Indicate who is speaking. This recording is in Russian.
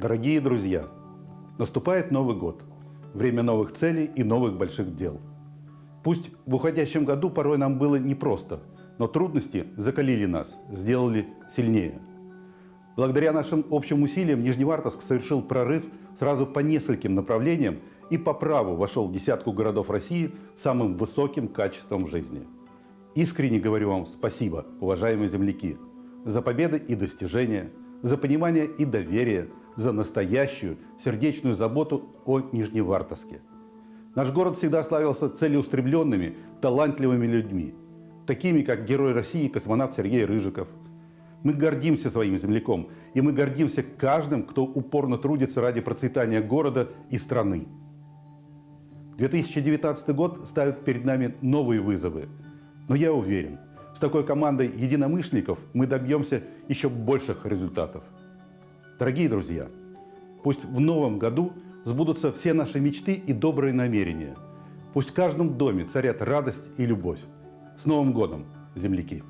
Speaker 1: Дорогие друзья, наступает Новый год. Время новых целей и новых больших дел. Пусть в уходящем году порой нам было непросто, но трудности закалили нас, сделали сильнее. Благодаря нашим общим усилиям Нижневартовск совершил прорыв сразу по нескольким направлениям и по праву вошел в десятку городов России с самым высоким качеством жизни. Искренне говорю вам спасибо, уважаемые земляки, за победы и достижения, за понимание и доверие, за настоящую сердечную заботу о Нижневартовске. Наш город всегда славился целеустремленными, талантливыми людьми, такими как герой России космонавт Сергей Рыжиков. Мы гордимся своим земляком, и мы гордимся каждым, кто упорно трудится ради процветания города и страны. 2019 год ставит перед нами новые вызовы. Но я уверен, с такой командой единомышленников мы добьемся еще больших результатов. Дорогие друзья, пусть в новом году сбудутся все наши мечты и добрые намерения. Пусть в каждом доме царят радость и любовь. С Новым годом, земляки!